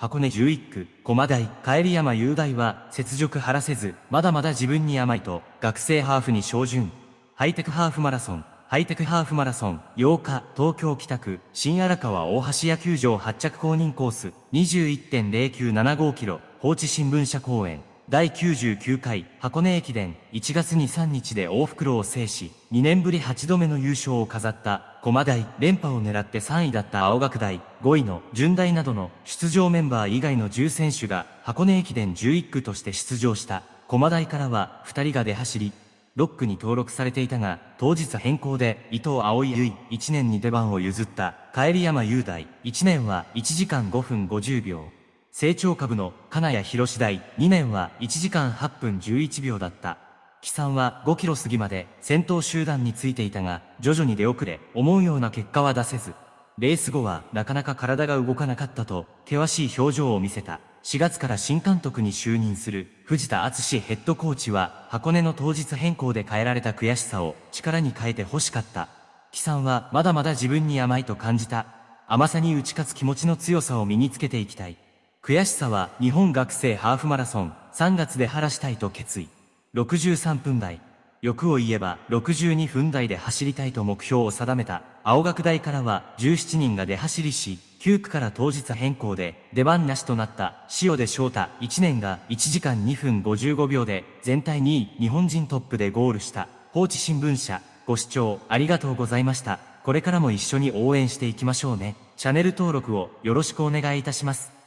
箱根11区、駒台、帰り山雄大は、雪辱晴らせず、まだまだ自分に甘いと、学生ハーフに照準。ハイテクハーフマラソン、ハイテクハーフマラソン、8日、東京北区、新荒川大橋野球場発着公認コース、21.0975キロ、放置新聞社公園。第99回箱根駅伝1月2、3日で大袋を制し、2年ぶり8度目の優勝を飾った駒大連覇を狙って3位だった青学大5位の順大などの出場メンバー以外の10選手が箱根駅伝11区として出場した駒大からは2人が出走り、6区に登録されていたが、当日変更で伊藤葵結1年に出番を譲った帰山雄大1年は1時間5分50秒。成長株の金谷博士大2年は1時間8分11秒だった。木さんは5キロ過ぎまで先頭集団についていたが、徐々に出遅れ、思うような結果は出せず、レース後はなかなか体が動かなかったと、険しい表情を見せた。4月から新監督に就任する藤田敦ヘッドコーチは、箱根の当日変更で変えられた悔しさを力に変えて欲しかった。木さんはまだまだ自分に甘いと感じた。甘さに打ち勝つ気持ちの強さを身につけていきたい。悔しさは日本学生ハーフマラソン3月で晴らしたいと決意。63分台。欲を言えば62分台で走りたいと目標を定めた青学大からは17人が出走りし、9区から当日変更で出番なしとなった塩出翔太1年が1時間2分55秒で全体2位日本人トップでゴールした放置新聞社ご視聴ありがとうございました。これからも一緒に応援していきましょうね。チャンネル登録をよろしくお願いいたします。